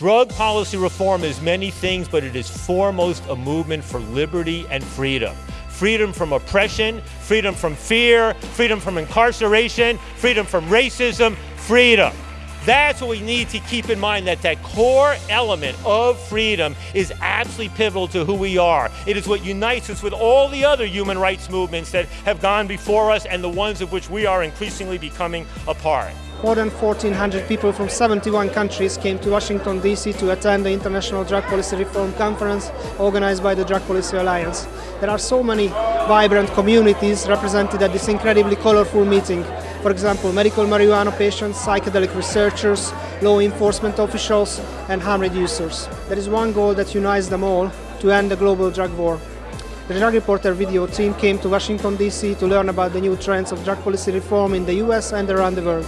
Drug policy reform is many things, but it is foremost a movement for liberty and freedom. Freedom from oppression, freedom from fear, freedom from incarceration, freedom from racism, freedom. That's what we need to keep in mind that that core element of freedom is absolutely pivotal to who we are. It is what unites us with all the other human rights movements that have gone before us and the ones of which we are increasingly becoming a part. More than 1,400 people from 71 countries came to Washington, D.C. to attend the International Drug Policy Reform Conference organized by the Drug Policy Alliance. There are so many vibrant communities represented at this incredibly colorful meeting. For example, medical marijuana patients, psychedelic researchers, law enforcement officials, and harm reducers. There is one goal that unites them all to end the global drug war. The Drug Reporter video team came to Washington, D.C. to learn about the new trends of drug policy reform in the US and around the world.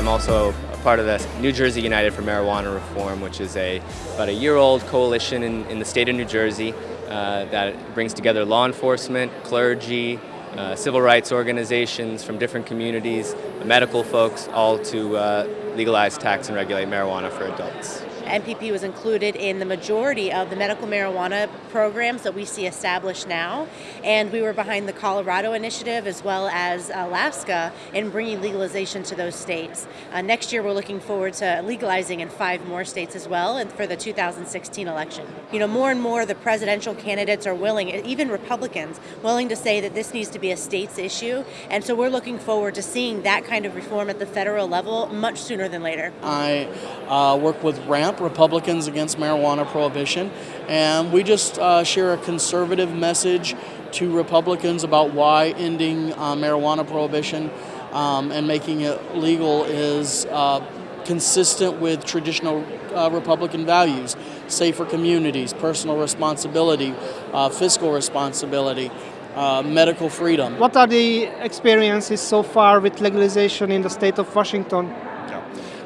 I'm also a part of the New Jersey United for Marijuana Reform, which is a about a year-old coalition in, in the state of New Jersey uh, that brings together law enforcement, clergy, uh, civil rights organizations from different communities, medical folks, all to uh, legalize, tax, and regulate marijuana for adults. MPP was included in the majority of the medical marijuana programs that we see established now. And we were behind the Colorado initiative as well as Alaska in bringing legalization to those states. Uh, next year, we're looking forward to legalizing in five more states as well and for the 2016 election. You know, more and more the presidential candidates are willing, even Republicans, willing to say that this needs to be a state's issue. And so we're looking forward to seeing that kind of reform at the federal level much sooner than later. I uh, work with RAMP, Republicans Against Marijuana Prohibition, and we just uh, share a conservative message to Republicans about why ending uh, marijuana prohibition um, and making it legal is uh, consistent with traditional uh, Republican values, safer communities, personal responsibility, uh, fiscal responsibility. Uh, medical freedom. What are the experiences so far with legalization in the state of Washington?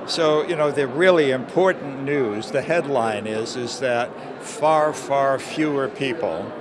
So, you know, the really important news, the headline is, is that far, far fewer people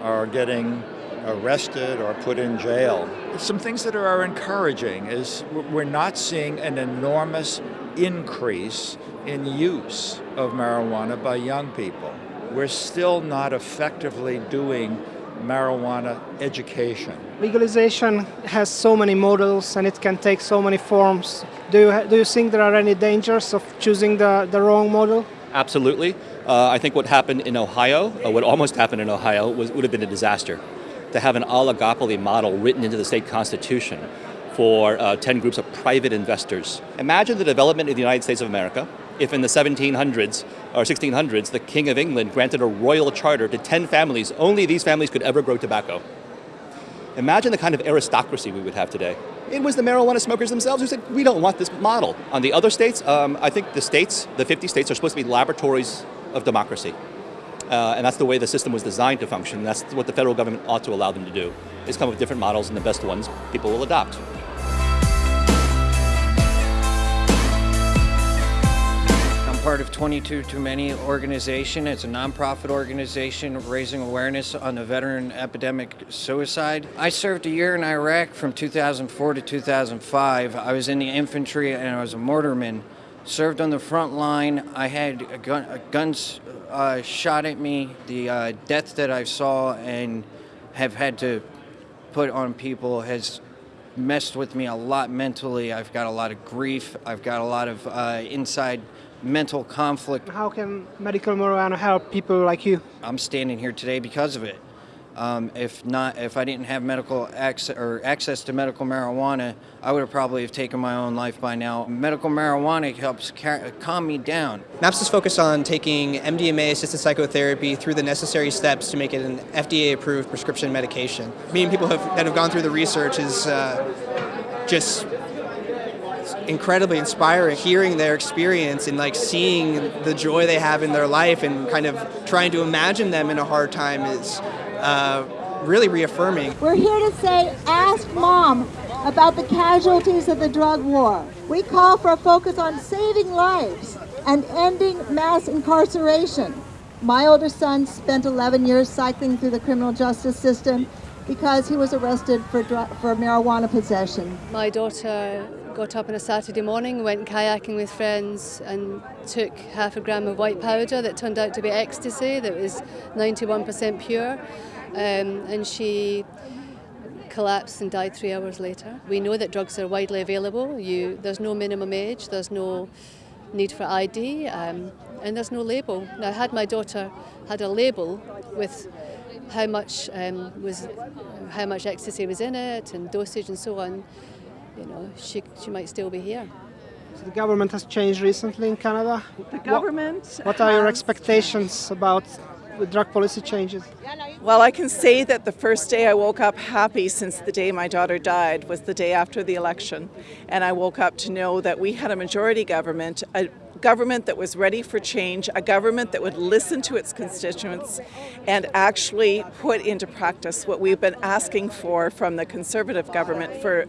are getting arrested or put in jail. Some things that are encouraging is we're not seeing an enormous increase in use of marijuana by young people. We're still not effectively doing marijuana education. Legalization has so many models and it can take so many forms. Do you, do you think there are any dangers of choosing the, the wrong model? Absolutely. Uh, I think what happened in Ohio, uh, what almost happened in Ohio, was, would have been a disaster. To have an oligopoly model written into the state constitution for uh, 10 groups of private investors. Imagine the development of the United States of America if in the 1700s or 1600s the King of England granted a royal charter to 10 families, only these families could ever grow tobacco. Imagine the kind of aristocracy we would have today. It was the marijuana smokers themselves who said, we don't want this model. On the other states, um, I think the states, the 50 states, are supposed to be laboratories of democracy. Uh, and that's the way the system was designed to function. That's what the federal government ought to allow them to do, is come up with different models and the best ones people will adopt. Part of 22 Too Many organization. It's a nonprofit organization raising awareness on the veteran epidemic suicide. I served a year in Iraq from 2004 to 2005. I was in the infantry and I was a mortarman. Served on the front line. I had gun, guns uh, shot at me. The uh, death that I saw and have had to put on people has messed with me a lot mentally. I've got a lot of grief. I've got a lot of uh, inside mental conflict. How can medical marijuana help people like you? I'm standing here today because of it. Um, if not, if I didn't have medical access or access to medical marijuana, I would have probably have taken my own life by now. Medical marijuana helps calm me down. MAPS is focused on taking MDMA-assisted psychotherapy through the necessary steps to make it an FDA-approved prescription medication. Meeting people have, that have gone through the research is uh, just incredibly inspiring hearing their experience and like seeing the joy they have in their life and kind of trying to imagine them in a hard time is uh, really reaffirming. We're here to say, ask mom about the casualties of the drug war. We call for a focus on saving lives and ending mass incarceration. My older son spent 11 years cycling through the criminal justice system because he was arrested for, for marijuana possession. My daughter got up on a Saturday morning, went kayaking with friends, and took half a gram of white powder that turned out to be ecstasy, that was 91% pure. Um, and she collapsed and died three hours later. We know that drugs are widely available. You, there's no minimum age, there's no need for ID, um, and there's no label. Now, had my daughter had a label with how much um, was, how much ecstasy was in it, and dosage and so on, you know, she she might still be here. So the government has changed recently in Canada. The government. What, what are your expectations about the drug policy changes? Well, I can say that the first day I woke up happy since the day my daughter died was the day after the election. And I woke up to know that we had a majority government, a government that was ready for change, a government that would listen to its constituents and actually put into practice what we've been asking for from the conservative government for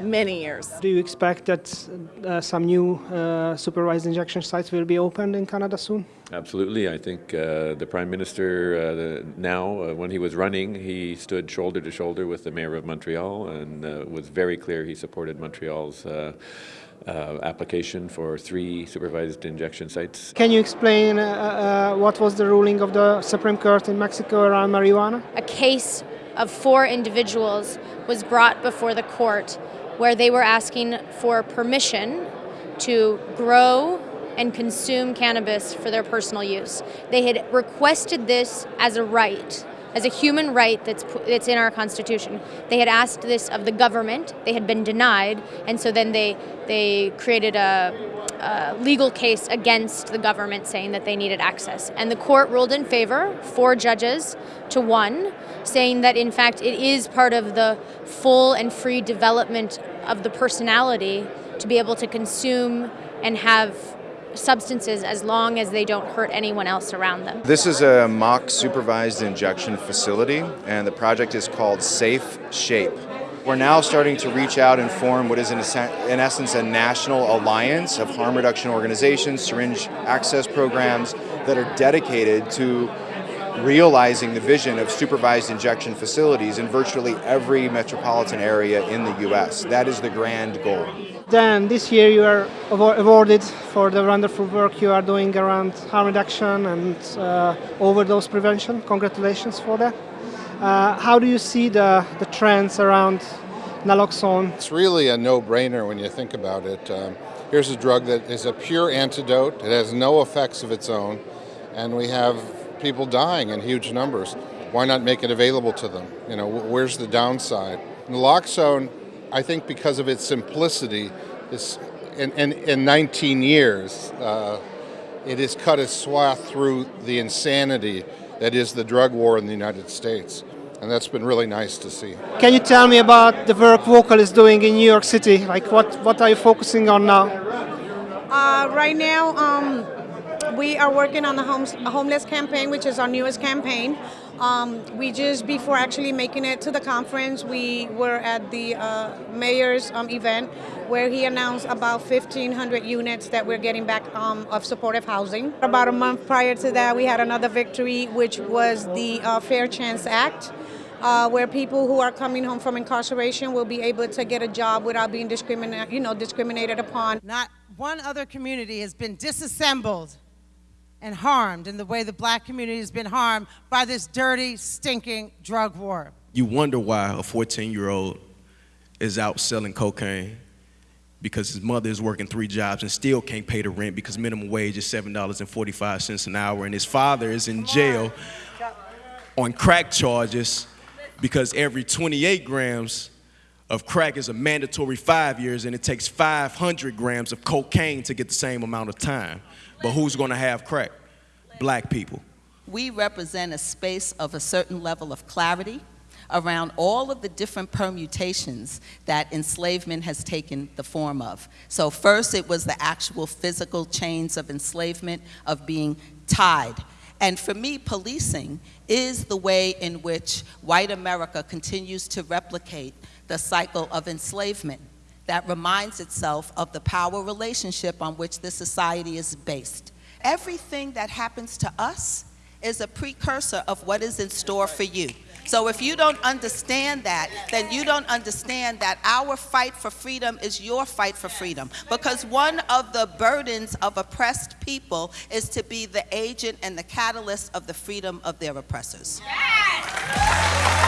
many years. Do you expect that uh, some new uh, supervised injection sites will be opened in Canada soon? Absolutely. I think uh, the Prime Minister uh, the, now, uh, when he was running, he stood shoulder to shoulder with the Mayor of Montreal and uh, was very clear he supported Montreal's uh, uh, application for three supervised injection sites. Can you explain what was the ruling of the Supreme Court in Mexico around marijuana? A case of four individuals was brought before the court where they were asking for permission to grow and consume cannabis for their personal use. They had requested this as a right, as a human right that's, that's in our Constitution. They had asked this of the government, they had been denied, and so then they, they created a, a legal case against the government saying that they needed access. And the court ruled in favor, four judges to one, saying that in fact it is part of the full and free development of the personality to be able to consume and have substances as long as they don't hurt anyone else around them. This is a mock supervised injection facility and the project is called Safe Shape. We're now starting to reach out and form what is in, in essence a national alliance of harm reduction organizations, syringe access programs that are dedicated to realizing the vision of supervised injection facilities in virtually every metropolitan area in the U.S. That is the grand goal. Then this year you are awarded for the wonderful work you are doing around harm reduction and uh, overdose prevention. Congratulations for that. Uh, how do you see the, the trends around naloxone? It's really a no-brainer when you think about it. Um, here's a drug that is a pure antidote. It has no effects of its own. And we have people dying in huge numbers. Why not make it available to them? You know, where's the downside? Naloxone I think because of its simplicity, is in, in, in 19 years, uh, it has cut a swath through the insanity that is the drug war in the United States. And that's been really nice to see. Can you tell me about the work Vocal is doing in New York City? Like what, what are you focusing on now? Uh, right now, um, we are working on the homes, homeless campaign, which is our newest campaign. Um, we just, before actually making it to the conference, we were at the uh, mayor's um, event where he announced about 1,500 units that we're getting back um, of supportive housing. About a month prior to that, we had another victory, which was the uh, Fair Chance Act. Uh, where people who are coming home from incarceration will be able to get a job without being discriminated, you know, discriminated upon. Not one other community has been disassembled and harmed in the way the black community has been harmed by this dirty, stinking drug war. You wonder why a 14 year old is out selling cocaine because his mother is working three jobs and still can't pay the rent because minimum wage is $7.45 an hour and his father is in jail on crack charges because every 28 grams of crack is a mandatory five years and it takes 500 grams of cocaine to get the same amount of time. But who's going to have crack? Black people. We represent a space of a certain level of clarity around all of the different permutations that enslavement has taken the form of. So first it was the actual physical chains of enslavement, of being tied. And for me, policing is the way in which white America continues to replicate the cycle of enslavement that reminds itself of the power relationship on which this society is based. Everything that happens to us is a precursor of what is in store for you. So if you don't understand that, then you don't understand that our fight for freedom is your fight for freedom. Because one of the burdens of oppressed people is to be the agent and the catalyst of the freedom of their oppressors. Yes!